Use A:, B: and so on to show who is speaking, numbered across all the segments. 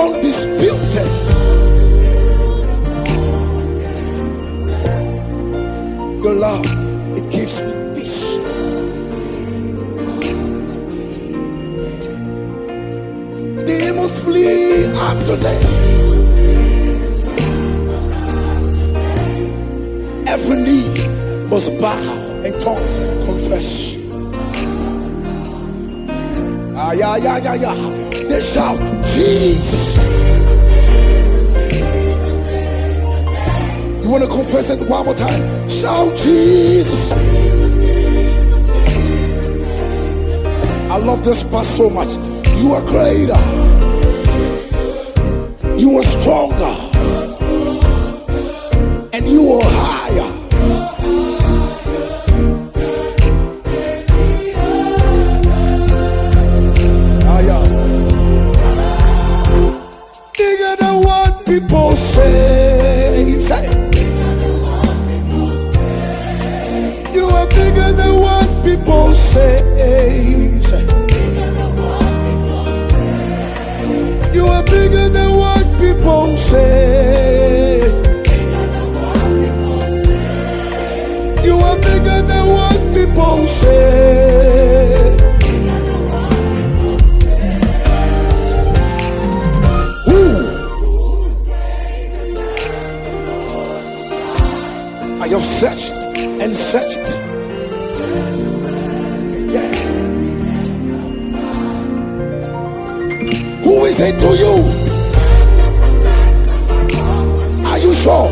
A: undisputed. Your love, it gives me peace. Demons flee after them. Every knee must bow and tongue confess. Ah, yeah, yeah, yeah, yeah. They shout, Jesus. You want to confess it one more time? Shout, Jesus. I love this part so much. You are greater. You are stronger. Say. You are bigger than what people. Say. You are bigger than what people say. It to you? Are you sure?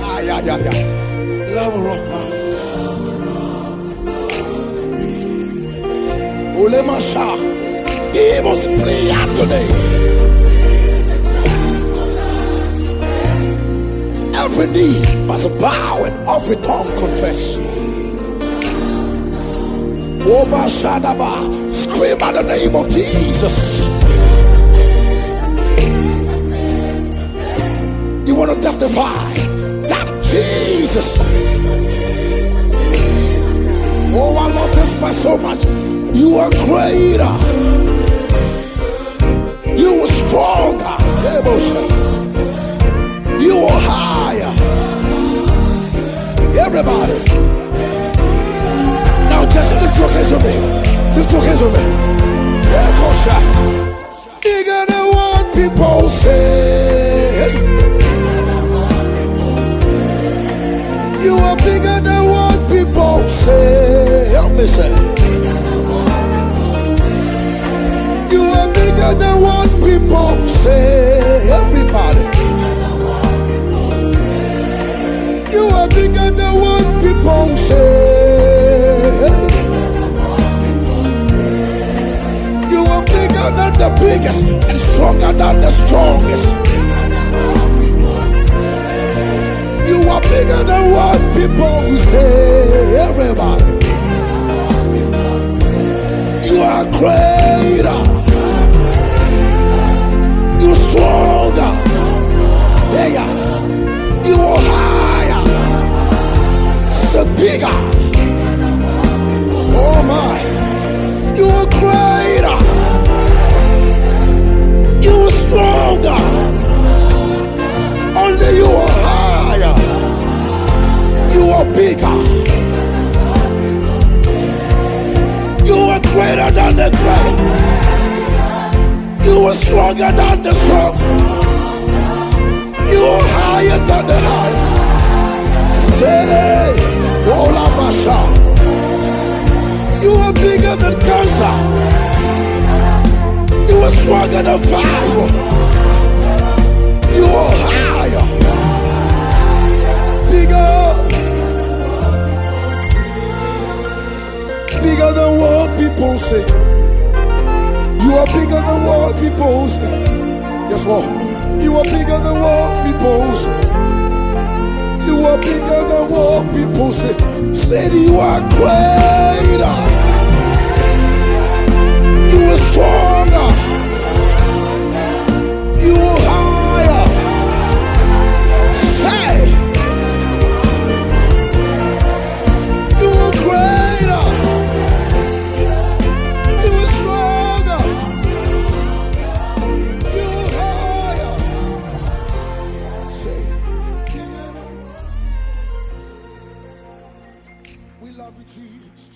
A: Ah, yeah, yeah, yeah. Love rock man. Ole Masha. Demons flee out today. Every knee must bow and every tongue confess. Oba Shadaba, scream at the name of Jesus. Testify that Jesus. Oh, I love this man so much. You are greater. You are stronger. You are higher. Everybody. Now just lift your hands with me. Lift your hands with me. Yeah, go shot. Bigger than what people say. You are bigger than what people say. Help me say. You are bigger than what people say. Everybody. You are bigger than what people say. You are bigger than the biggest and stronger than the strongest. Are bigger than what people say. Than the great. You are stronger than the strong. You are higher than the high. Say, Ola Masha. You are bigger than cancer. You are stronger than fire. You are higher. People say. You are bigger than what people say. Yes, Lord. You are bigger than what people say. You are bigger than what people say. Said you are greater. Jesus.